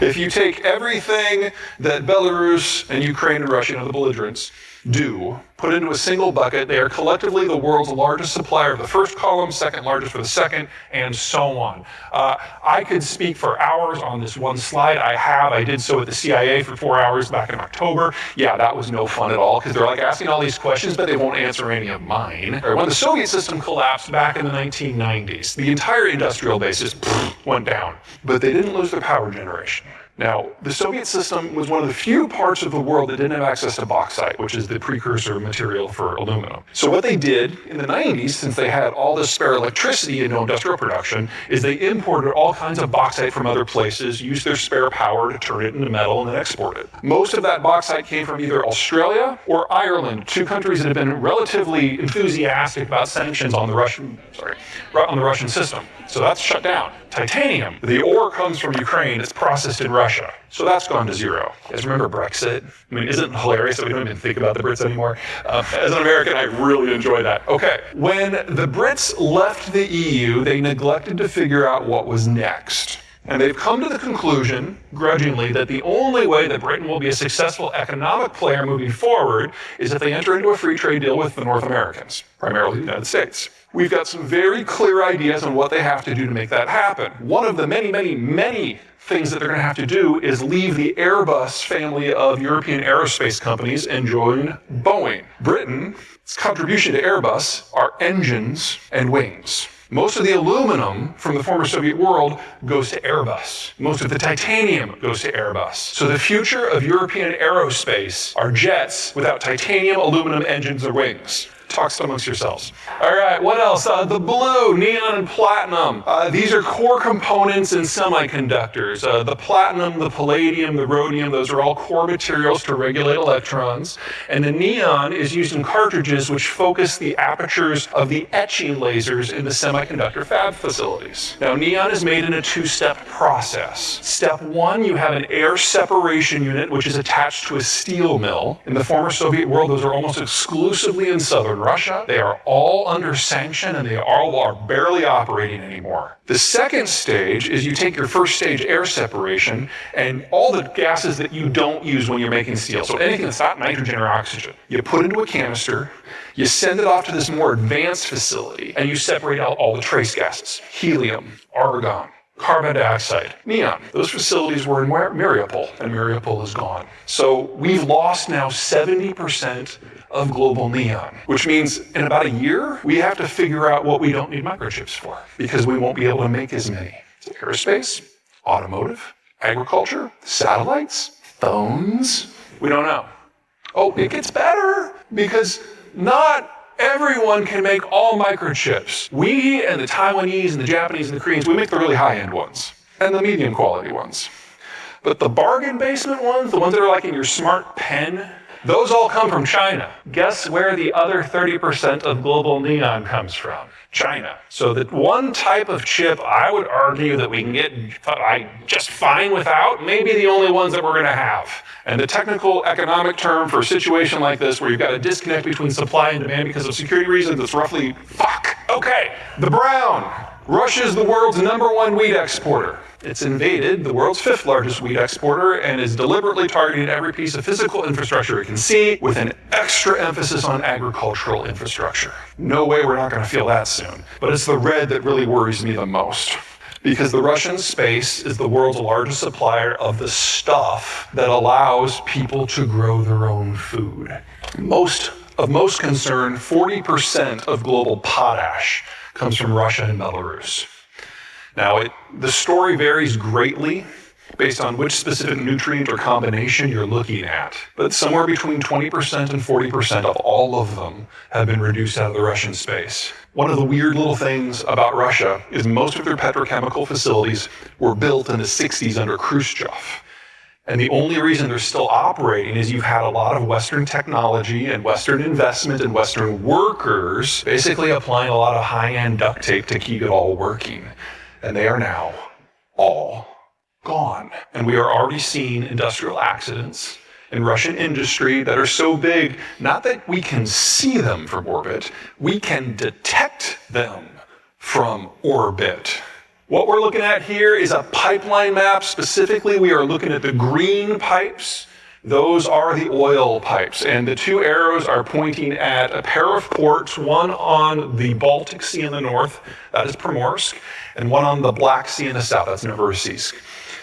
If you take everything that Belarus and Ukraine and Russia, know, the belligerents, do, put into a single bucket. They are collectively the world's largest supplier of the first column, second largest for the second, and so on. Uh, I could speak for hours on this one slide. I have. I did so at the CIA for four hours back in October. Yeah, that was no fun at all because they're like asking all these questions, but they won't answer any of mine. When the Soviet system collapsed back in the 1990s, the entire industrial base just went down, but they didn't lose their power generation. Now, the Soviet system was one of the few parts of the world that didn't have access to bauxite, which is the precursor material for aluminum. So what they did in the 90s, since they had all this spare electricity and no industrial production, is they imported all kinds of bauxite from other places, used their spare power to turn it into metal and then export it. Most of that bauxite came from either Australia or Ireland, two countries that have been relatively enthusiastic about sanctions on the Russian, sorry, on the Russian system. So that's shut down. Titanium, the ore comes from Ukraine, it's processed in Russia. So that's gone to zero. You guys remember Brexit? I mean, isn't it hilarious that we don't even think about the Brits anymore? Uh, as an American, I really enjoy that. Okay, when the Brits left the EU, they neglected to figure out what was next. And they've come to the conclusion, grudgingly, that the only way that Britain will be a successful economic player moving forward is if they enter into a free trade deal with the North Americans, primarily the United States. We've got some very clear ideas on what they have to do to make that happen. One of the many, many, many things that they're going to have to do is leave the Airbus family of European aerospace companies and join Boeing. Britain's contribution to Airbus are engines and wings. Most of the aluminum from the former Soviet world goes to Airbus. Most of the titanium goes to Airbus. So the future of European aerospace are jets without titanium, aluminum engines, or wings talks amongst yourselves. All right, what else? Uh, the blue, neon, and platinum. Uh, these are core components in semiconductors. Uh, the platinum, the palladium, the rhodium, those are all core materials to regulate electrons. And the neon is used in cartridges which focus the apertures of the etching lasers in the semiconductor fab facilities. Now, neon is made in a two step process. Step one, you have an air separation unit which is attached to a steel mill. In the former Soviet world, those are almost exclusively in southern Russia. They are all under sanction and they all are barely operating anymore. The second stage is you take your first stage air separation and all the gases that you don't use when you're making steel, so anything that's not nitrogen or oxygen, you put into a canister, you send it off to this more advanced facility, and you separate out all the trace gases helium, argon, carbon dioxide, neon. Those facilities were in Mariupol, and Mariupol is gone. So we've lost now 70% of global neon, which means in about a year, we have to figure out what we don't need microchips for because we won't be able to make as many. Aerospace, automotive, agriculture, satellites, phones. We don't know. Oh, it gets better because not everyone can make all microchips. We and the Taiwanese and the Japanese and the Koreans, we make the really high end ones and the medium quality ones. But the bargain basement ones, the ones that are like in your smart pen, those all come from China. Guess where the other 30% of global neon comes from? China. So that one type of chip I would argue that we can get uh, just fine without, maybe the only ones that we're going to have. And the technical economic term for a situation like this where you've got a disconnect between supply and demand because of security reasons, it's roughly fuck. Okay, the brown. Russia is the world's number one wheat exporter. It's invaded the world's fifth largest wheat exporter and is deliberately targeting every piece of physical infrastructure it can see with an extra emphasis on agricultural infrastructure. No way we're not going to feel that soon. But it's the red that really worries me the most. Because the Russian space is the world's largest supplier of the stuff that allows people to grow their own food. Most of most concern, 40% of global potash comes from Russia and Belarus. Now, it, the story varies greatly based on which specific nutrient or combination you're looking at, but somewhere between 20% and 40% of all of them have been reduced out of the Russian space. One of the weird little things about Russia is most of their petrochemical facilities were built in the 60s under Khrushchev. And the only reason they're still operating is you've had a lot of Western technology and Western investment and Western workers basically applying a lot of high end duct tape to keep it all working and they are now all gone. And we are already seeing industrial accidents in Russian industry that are so big, not that we can see them from orbit, we can detect them from orbit. What we're looking at here is a pipeline map. Specifically, we are looking at the green pipes. Those are the oil pipes, and the two arrows are pointing at a pair of ports, one on the Baltic Sea in the north, that is Primorsk, and one on the Black Sea in the south, that's Novorossiysk.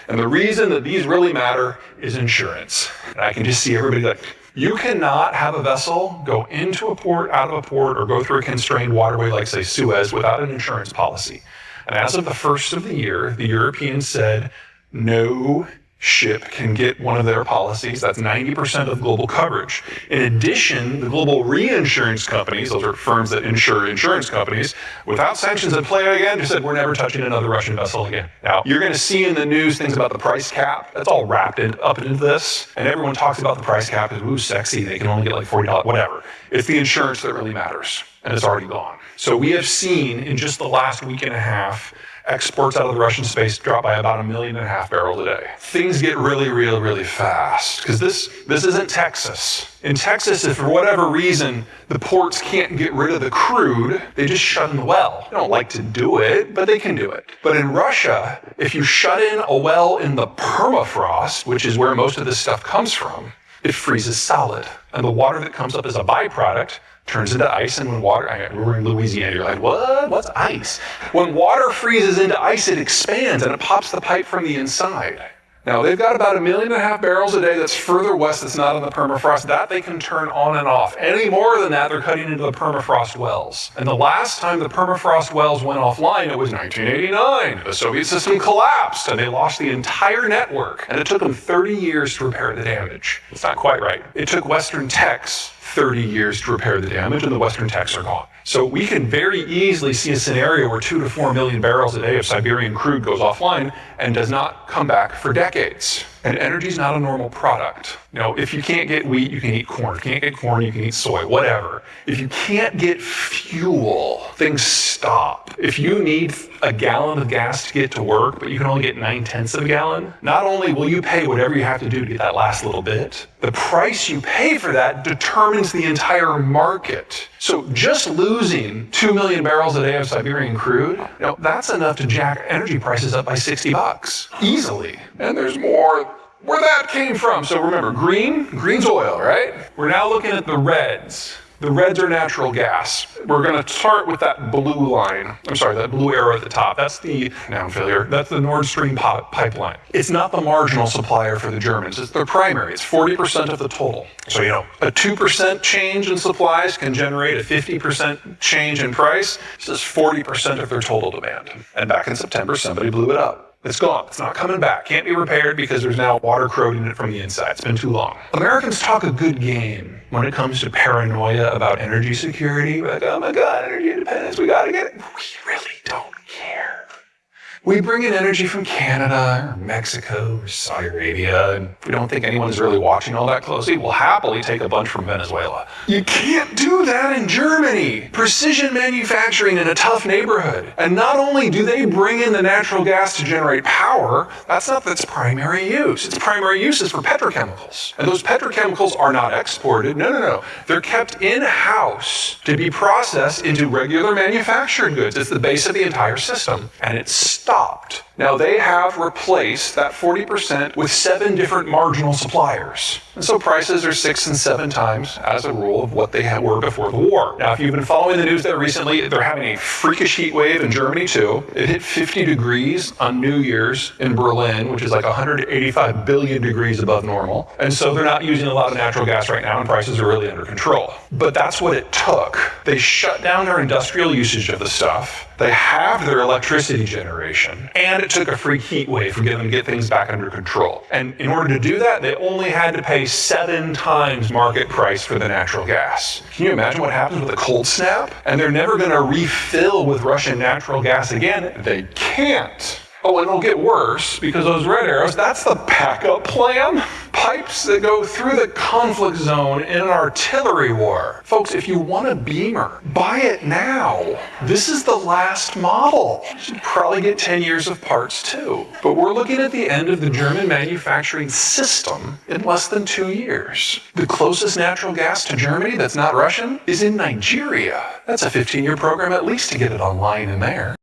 And the reason that these really matter is insurance. And I can just see everybody like, you cannot have a vessel go into a port, out of a port, or go through a constrained waterway like, say, Suez without an insurance policy. And as of the first of the year, the Europeans said, no ship can get one of their policies. That's 90% of global coverage. In addition, the global reinsurance companies, those are firms that insure insurance companies, without sanctions in play again, just said, we're never touching another Russian vessel again. Now, you're going to see in the news things about the price cap. That's all wrapped in, up into this. And everyone talks about the price cap as, ooh, sexy. They can only get like $40, whatever. It's the insurance that really matters. And it's already gone. So we have seen in just the last week and a half, exports out of the Russian space drop by about a million and a half barrels a day. Things get really, real, really fast because this this isn't Texas. In Texas, if for whatever reason the ports can't get rid of the crude, they just shut in the well. They don't like to do it, but they can do it. But in Russia, if you shut in a well in the permafrost, which is where most of this stuff comes from, it freezes solid. And the water that comes up as a byproduct turns into ice. And when water, I, we're in Louisiana, you're like, what? What's ice? When water freezes into ice, it expands and it pops the pipe from the inside. Now, they've got about a million and a half barrels a day that's further west that's not in the permafrost. That they can turn on and off. Any more than that, they're cutting into the permafrost wells. And the last time the permafrost wells went offline, it was 1989. The Soviet system collapsed and they lost the entire network. And it took them 30 years to repair the damage. It's not quite right. It took Western Techs 30 years to repair the damage, and the Western techs are gone. So we can very easily see a scenario where two to four million barrels a day of Siberian crude goes offline and does not come back for decades. And energy is not a normal product. You know, if you can't get wheat, you can eat corn. If you can't get corn, you can eat soy, whatever. If you can't get fuel, things stop. If you need a gallon of gas to get to work, but you can only get nine tenths of a gallon, not only will you pay whatever you have to do to get that last little bit, the price you pay for that determines the entire market. So just losing 2 million barrels a day of Siberian crude, you know, that's enough to jack energy prices up by 60 bucks easily. And there's more where that came from. So remember, green, green's oil, right? We're now looking at the reds. The reds are natural gas. We're going to start with that blue line. I'm sorry, that blue arrow at the top. That's the noun failure. That's the Nord Stream pipeline. It's not the marginal supplier for the Germans. It's their primary. It's 40% of the total. So, you know, a 2% change in supplies can generate a 50% change in price. This is 40% of their total demand. And back in September, somebody blew it up. It's gone. It's not coming back. Can't be repaired because there's now water corroding it from the inside. It's been too long. Americans talk a good game when it comes to paranoia about energy security. Like, oh my God, energy independence, we gotta get it. We really don't. We bring in energy from Canada or Mexico or Saudi Arabia, and we don't think anyone's really watching all that closely. We'll happily take a bunch from Venezuela. You can't do that in Germany. Precision manufacturing in a tough neighborhood. And not only do they bring in the natural gas to generate power, that's not its primary use. Its primary use is for petrochemicals. And those petrochemicals are not exported. No, no, no. They're kept in-house to be processed into regular manufactured goods. It's the base of the entire system. And it's stopped. Now they have replaced that 40% with seven different marginal suppliers. And so prices are six and seven times, as a rule, of what they were before the war. Now, if you've been following the news there recently, they're having a freakish heat wave in Germany too. It hit 50 degrees on New Year's in Berlin, which is like 185 billion degrees above normal. And so they're not using a lot of natural gas right now, and prices are really under control. But that's what it took. They shut down their industrial usage of the stuff. They have their electricity generation, and it took a free heat wave for them to get things back under control. And in order to do that, they only had to pay seven times market price for the natural gas. Can you imagine what happens with a cold snap? And they're never going to refill with Russian natural gas again. They can't. Oh, and it'll get worse because those red arrows, that's the backup plan pipes that go through the conflict zone in an artillery war. Folks, if you want a Beamer, buy it now. This is the last model. You should probably get 10 years of parts too. But we're looking at the end of the German manufacturing system in less than two years. The closest natural gas to Germany that's not Russian is in Nigeria. That's a 15 year program at least to get it online in there.